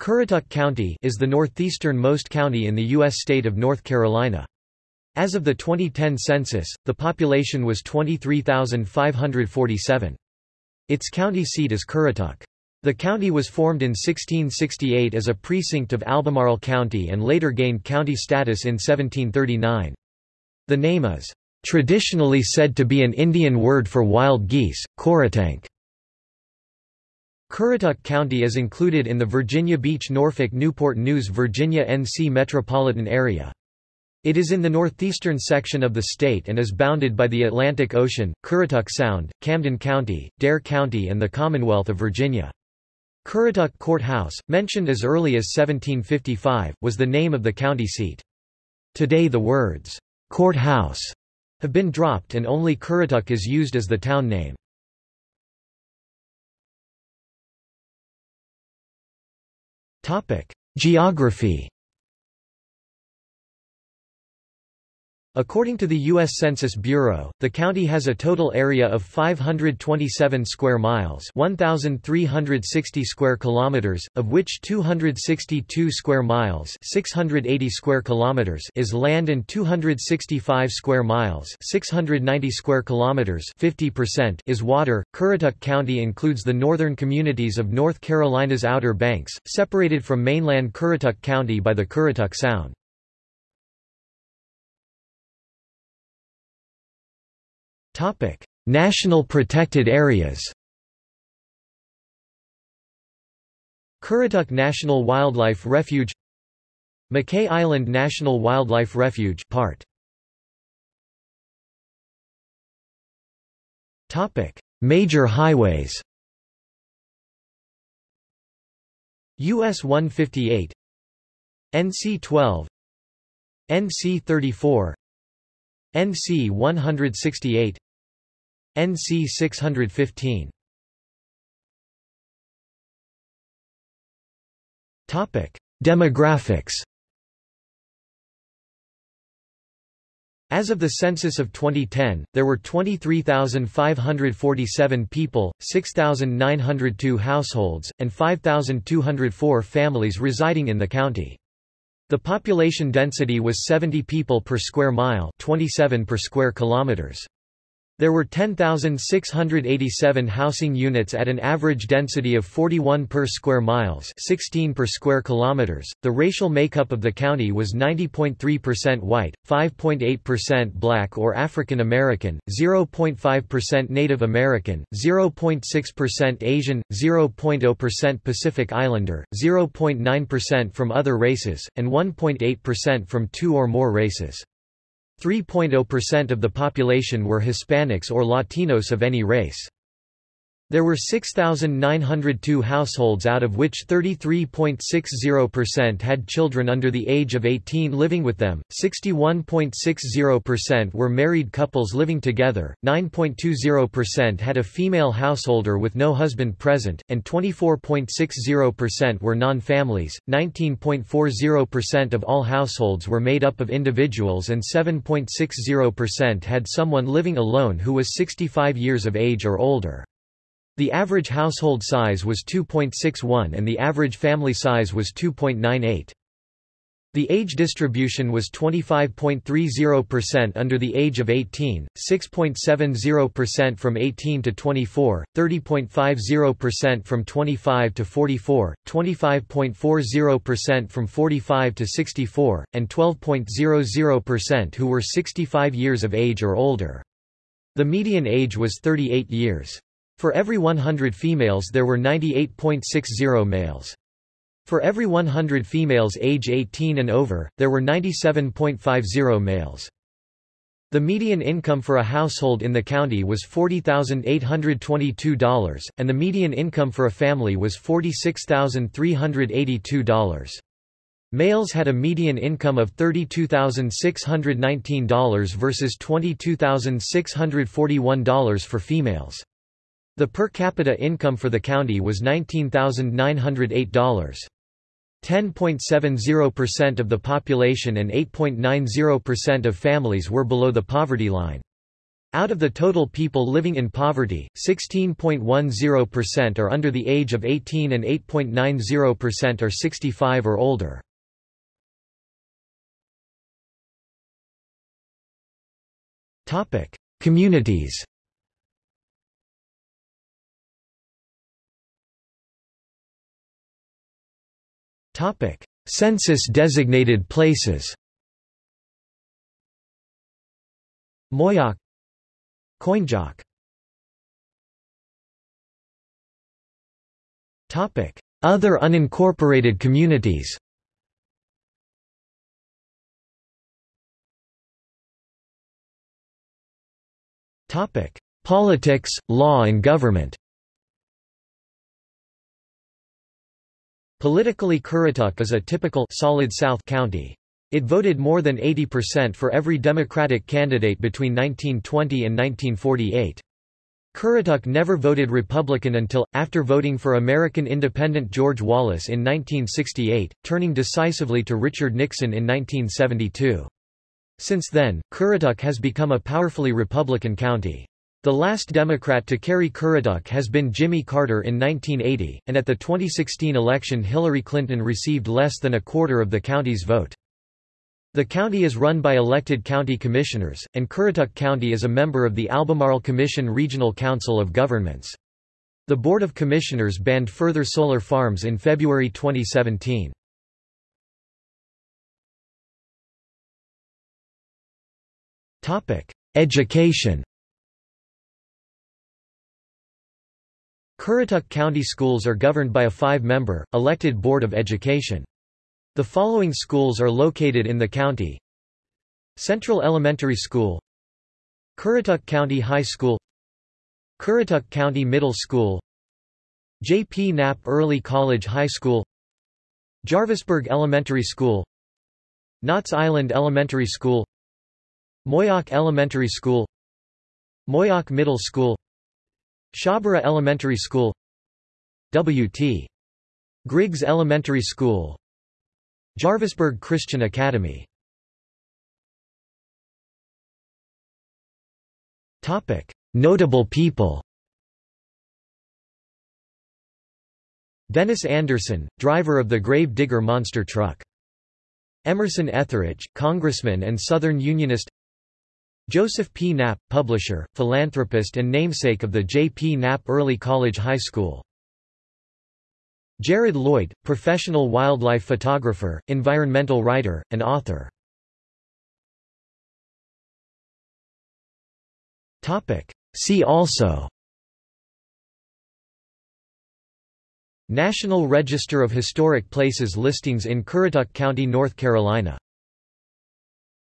Currituck County is the northeastern-most county in the U.S. state of North Carolina. As of the 2010 census, the population was 23,547. Its county seat is Currituck. The county was formed in 1668 as a precinct of Albemarle County and later gained county status in 1739. The name is traditionally said to be an Indian word for wild geese, Coratank. Currituck County is included in the Virginia Beach Norfolk Newport News Virginia NC metropolitan area. It is in the northeastern section of the state and is bounded by the Atlantic Ocean, Currituck Sound, Camden County, Dare County and the Commonwealth of Virginia. Currituck Courthouse, mentioned as early as 1755, was the name of the county seat. Today the words, "'courthouse' have been dropped and only Currituck is used as the town name. Geography According to the U.S. Census Bureau, the county has a total area of 527 square miles 1,360 square kilometers, of which 262 square miles 680 square kilometers is land and 265 square miles 690 square kilometers 50% is water. Currituck County includes the northern communities of North Carolina's Outer Banks, separated from mainland Currituck County by the Currituck Sound. National protected areas Currituck National Wildlife Refuge Mackay Island National Wildlife Refuge part Topic. Major highways US 158 NC 12 NC 34 NC 168 NC 615 Topic: Demographics. As of the census of 2010, there were 23,547 people, 6,902 households, and 5,204 families residing in the county. The population density was 70 people per square mile, 27 per square kilometers. There were 10,687 housing units at an average density of 41 per square miles 16 per square kilometers. The racial makeup of the county was 90.3% white, 5.8% black or African American, 0.5% Native American, 0.6% Asian, 0.0% Pacific Islander, 0.9% from other races, and 1.8% from two or more races. 3.0% of the population were Hispanics or Latinos of any race. There were 6,902 households out of which 33.60% had children under the age of 18 living with them, 61.60% were married couples living together, 9.20% had a female householder with no husband present, and 24.60% were non-families, 19.40% of all households were made up of individuals and 7.60% had someone living alone who was 65 years of age or older. The average household size was 2.61 and the average family size was 2.98. The age distribution was 25.30% under the age of 18, 6.70% from 18 to 24, 30.50% from 25 to 44, 25.40% from 45 to 64, and 12.00% who were 65 years of age or older. The median age was 38 years. For every 100 females there were 98.60 males. For every 100 females age 18 and over, there were 97.50 males. The median income for a household in the county was $40,822, and the median income for a family was $46,382. Males had a median income of $32,619 versus $22,641 for females. The per capita income for the county was $19,908. 10.70% of the population and 8.90% of families were below the poverty line. Out of the total people living in poverty, 16.10% are under the age of 18 and 8.90% are 65 or older. Communities Census-designated places Moyock Coinjock Other unincorporated communities Politics, law and government Politically Currituck is a typical solid South county. It voted more than 80% for every Democratic candidate between 1920 and 1948. Currituck never voted Republican until, after voting for American independent George Wallace in 1968, turning decisively to Richard Nixon in 1972. Since then, Currituck has become a powerfully Republican county. The last Democrat to carry Currituck has been Jimmy Carter in 1980, and at the 2016 election Hillary Clinton received less than a quarter of the county's vote. The county is run by elected county commissioners, and Currituck County is a member of the Albemarle Commission Regional Council of Governments. The Board of Commissioners banned further solar farms in February 2017. Education Currituck County Schools are governed by a five-member, elected Board of Education. The following schools are located in the county Central Elementary School Currituck County High School Currituck County Middle School J. P. Knapp Early College High School Jarvisburg Elementary School Knotts Island Elementary School Moyock Elementary School Moyock Middle School Shawboro Elementary School W.T. Griggs Elementary School Jarvisburg Christian Academy Notable people Dennis Anderson, driver of the Grave Digger monster truck. Emerson Etheridge, congressman and Southern Unionist Joseph P. Knapp, publisher, philanthropist and namesake of the J. P. Knapp Early College High School Jared Lloyd, professional wildlife photographer, environmental writer, and author. See also National Register of Historic Places listings in Currituck County, North Carolina